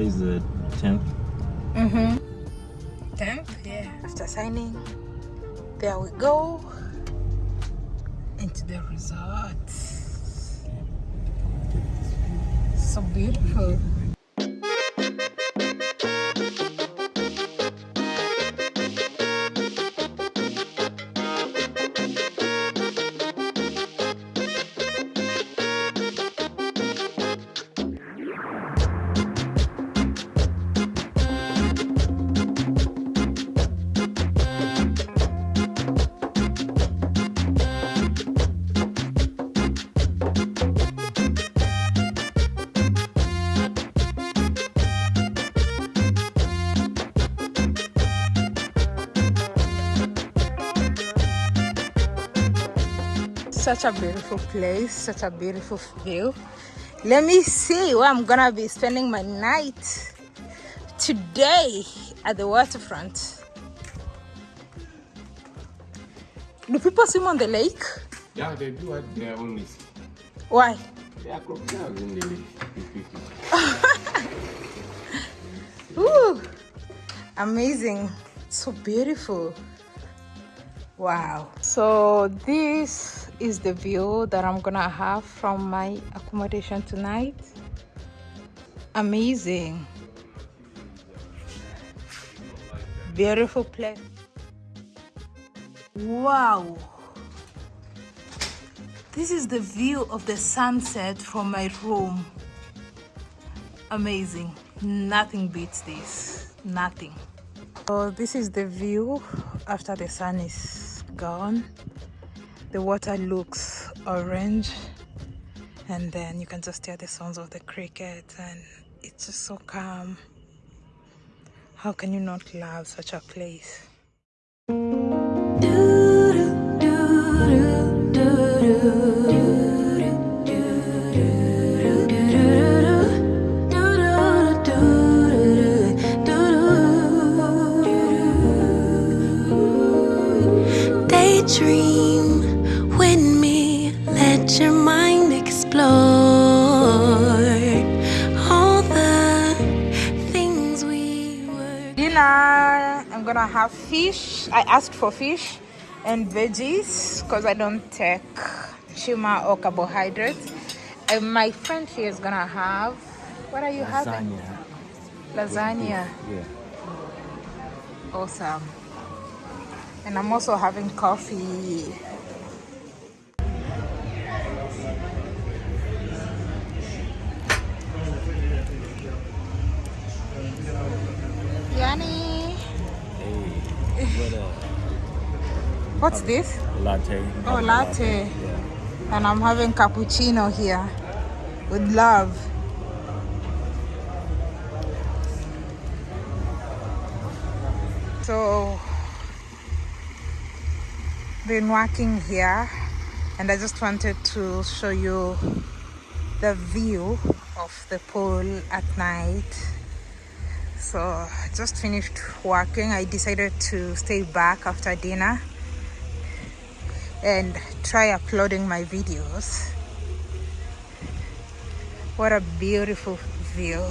Today is the 10th. Mm-hmm. 10th, yeah. After signing, there we go. Into the resort. So beautiful. Such a beautiful place such a beautiful view. Let me see where i'm gonna be spending my night today at the waterfront. Do people swim on the lake? Yeah, they do at their own risk. why? There are crocodiles in the lake. Ooh, amazing. So beautiful. Wow. So this is the view that i'm gonna have from my accommodation tonight. Amazing. Beautiful place. Wow. This is the view of the sunset from my room. Amazing. Nothing beats this. Nothing. So this is the view after the sun is gone the water looks orange and then you can just hear the sounds of the cricket and it's just so calm. How can you not love such a place? Daydream with me, let your mind explore all the things we were. dinner i'm gonna have fish. I asked for fish and veggies because i don't take sugar or carbohydrates. And my friend here is gonna have what are you having? Lasagna. Yeah. awesome. And i'm also having coffee what's this? latte. Oh, latte. Yeah. And I'm having cappuccino here with love. So, been working here and I just wanted to show you the view of the pool at night. So, I just finished working. I decided to stay back after dinner and try uploading my videos. What a beautiful view.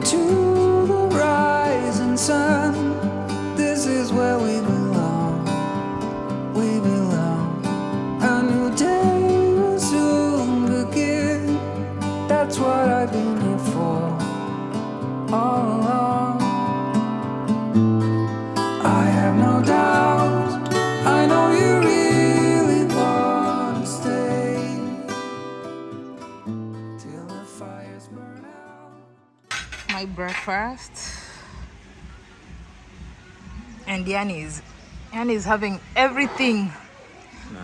To my breakfast. And Yanni is Yanni is having everything.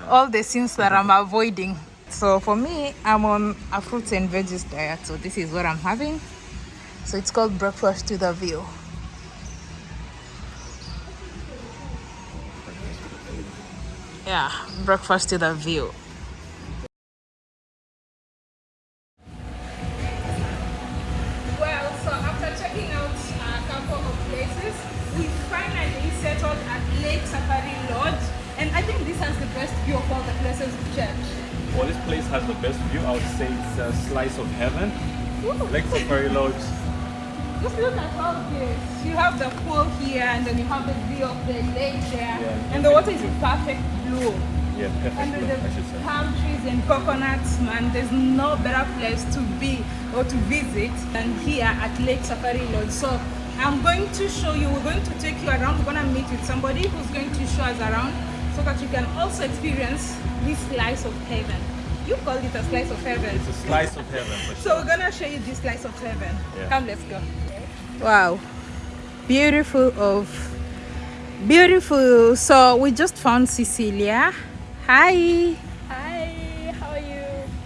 All the sins that I'm avoiding. So for me I'm on a fruits and veggies diet. So this is what I'm having. So it's called breakfast to the view yeah breakfast to the view couple of places, we finally settled at Lake Safari Lodge. And I think this has the best view of all the places we checked. Well, this place has the best view. I would say it's a slice of heaven. Lake Safari Lodge. Just look at all this. You have the pool here and then you have the view of the lake there. Yeah. And the water is perfect blue. Yeah, perfect. Under the I should say. palm trees and coconuts, man, there's no better place to be or to visit than here at Lake Safari Lodge. So I'm going to show you, we're going to take you around, we're going to meet with somebody who's going to show us around so that you can also experience this slice of heaven. You called it a slice of heaven. It's a slice of heaven for So we're gonna show you this slice of heaven. Yeah. Come, let's go. Wow, beautiful of beautiful. So we just found Cecilia. Hi, Hi, how are you?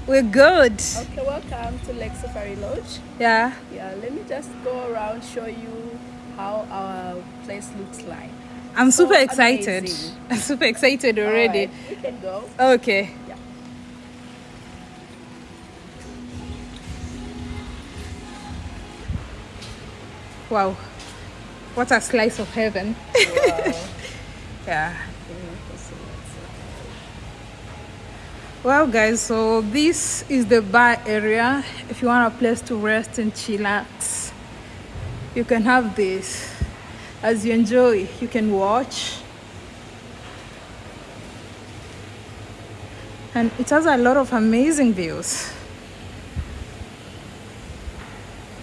We're good. Okay, welcome to Lake Safari Lodge. Yeah. Yeah, let me just go around show you how our place looks like. I'm So super excited. amazing. I'm super excited already. Alright, we can go. Okay. Yeah. Wow. What a slice of heaven. yeah. Well, guys, so this is the bar area. If you want a place to rest and chillax, you can have this. As you enjoy, you can watch. And it has a lot of amazing views.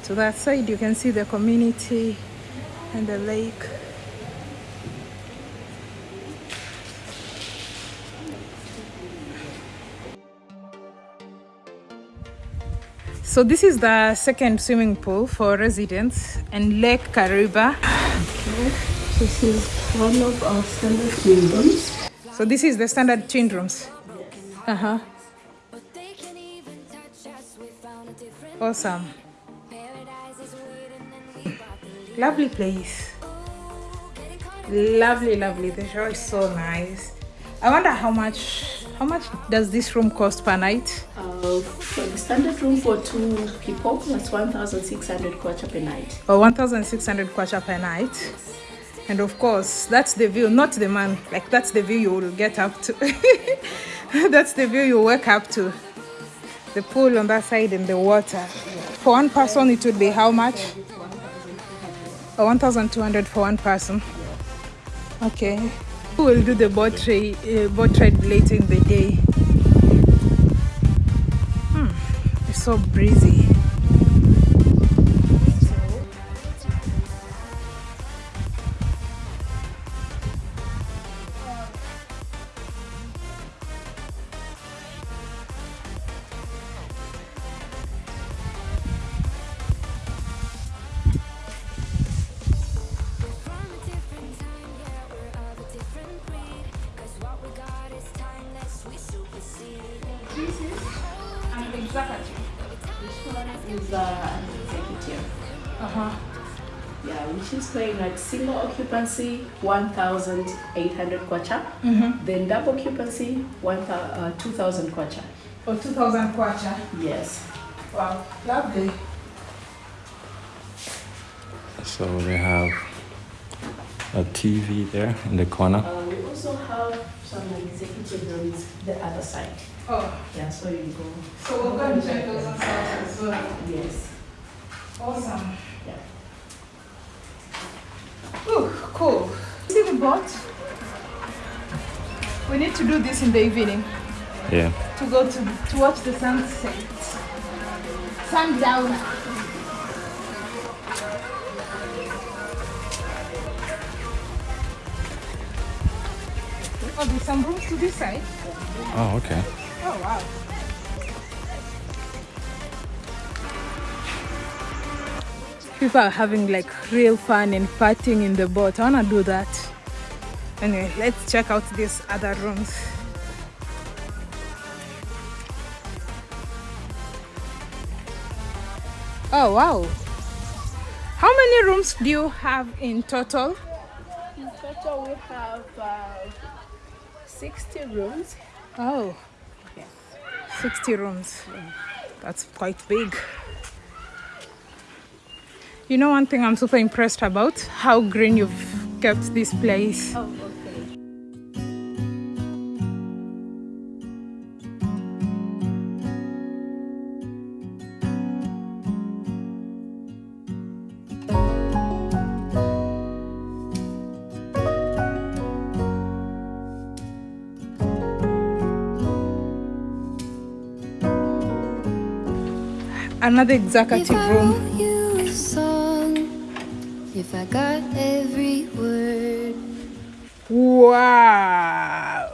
To that side, you can see the community and the lake. So this is the second swimming pool for residents and Lake Kariba. This is one of our standard swim rooms. So this is the standard twin rooms. Uh-huh. But they can't even touch us. We found a different Awesome. paradise is waiting and we about to leave. Lovely place. Ooh, getting caught Lovely, lovely. The show is so nice. I wonder how much how much does this room cost per night? Uh, for the standard room for two people, that's 1,600 kwacha per night. Or 1,600 kwacha per night. And of course, that's the view, not the man. Like that's the view you will get up to. that's the view you wake up to. The pool on that side and the water. For one person, it would be how much? Or 1,200 for one person. Okay. Who will do the boat ride, uh, boat ride later in the day? Hmm. It's so breezy. Uh-huh. Yeah, which is paying like single occupancy 1,800 kwacha. Then double occupancy 1, uh, 2,000 kwacha. For 2,000 kwacha. Yes. Wow, lovely. So they have a TV there in the corner. Uh, we also have some executive rooms the other side. Oh, Yeah, so you go. so we're going to check those outside as well. Yes. Awesome. Yeah. Cool. See the boat? We need to do this in the evening Yeah. to go to to watch the sunset. Sundown. Oh, there's some rooms to this side. Oh, okay. Oh wow. People are having like real fun and partying in the boat. I wanna do that. Anyway, let's check out these other rooms. Oh wow. How many rooms do you have in total? In total, we have uh, 60 rooms. Oh, 60 rooms. That's quite big. You know, one thing I'm super impressed about how green you've kept this place. Oh, okay. Another executive room. Wow.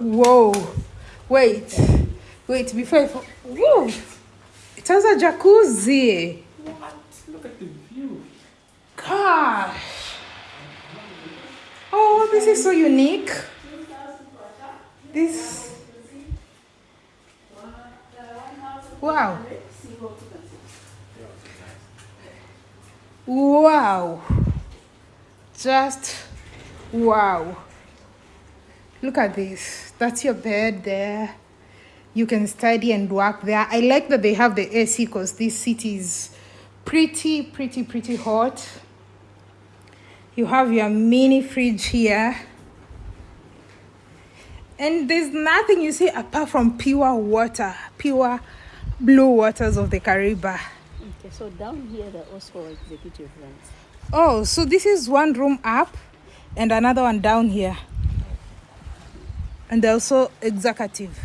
Whoa. Wait. Wait, before I. Whoa. It has a jacuzzi. What? Look at the view. Gosh. Oh, this is so unique. This. Wow. Wow. Just wow. Look at this. That's your bed there. You can study and work there. I like that they have the AC because this city is pretty, pretty, pretty hot. You have your mini fridge here. And there's nothing you see apart from pure water, pure blue waters of the Kariba. Okay, so down here, there are also executive rooms. Oh, so this is one room up and another one down here. And also executive.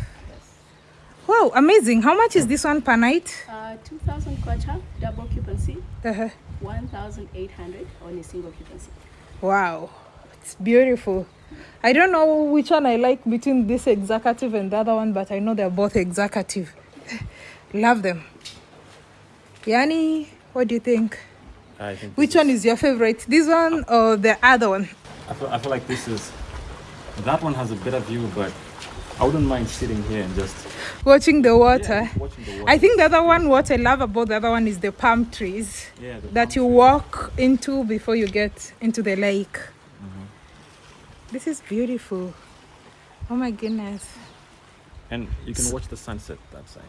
Wow, amazing. How much is this one per night? Uh, 2,000 kwacha, double occupancy, Uh-huh. 1,800 on a single occupancy. Wow, it's beautiful. I don't know which one I like between this executive and the other one, but I know they're both executive. Love them. Yani, what do you think? I think. Which this one is your favorite? This one or the other one? I feel, I feel like this is. That one has a better view, but I wouldn't mind sitting here and just Watching the water. yeah, watching the water. I think the other one, what I love about the other one is the palm trees yeah, the that palm you tree. walk into before you get into the lake. Mm-hmm. This is beautiful. Oh my goodness. And you can watch the sunset that side.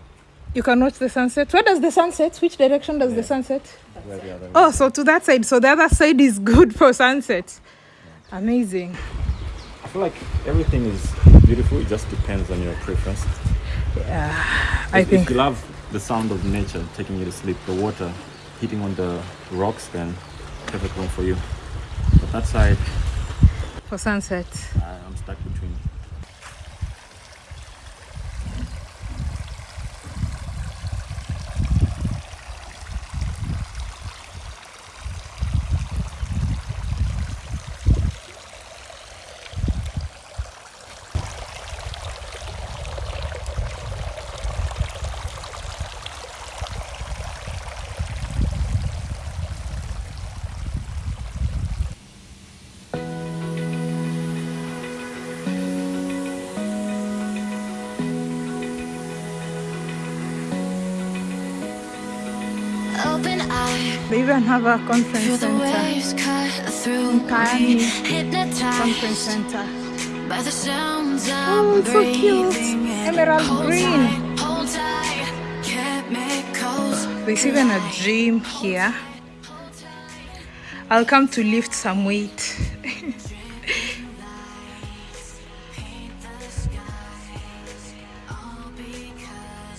You can watch the sunset. Where does the sunset? Which direction does the Yeah. sunset? The Oh, so to that side. So the other side is good for sunset. Amazing. I feel like everything is beautiful. It just depends on your preference. Yeah, I if, think if you love the sound of nature taking you to sleep, the water hitting on the rocks, then perfect one for you. But that side, for sunset. I'm stuck between. Even have a conference center. through Kaani Conference center. by the sounds Oh, it's so cute. in. Emerald green. tight, hold tight, chemicals There's even a gym here. I'll come to lift some weight.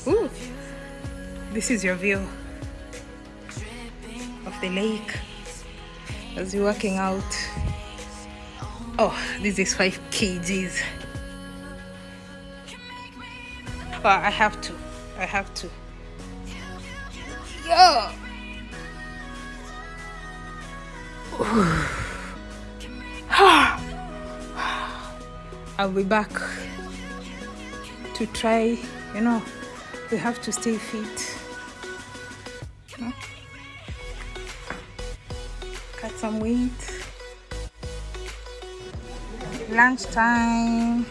Ooh, this is your view the lake. as you're working out. Oh, this is five kgs. Oh, I have to. I have to. Yo! I'll be back to try, you know, we have to stay fit. Some weight. Lunchtime.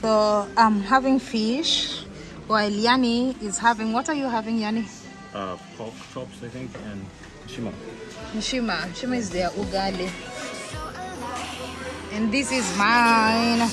So I'm having fish while Yani is having, what are you having, Yani? Uh, pork chops, I think, and shima. Shima. Shima is their ugali. And this is mine.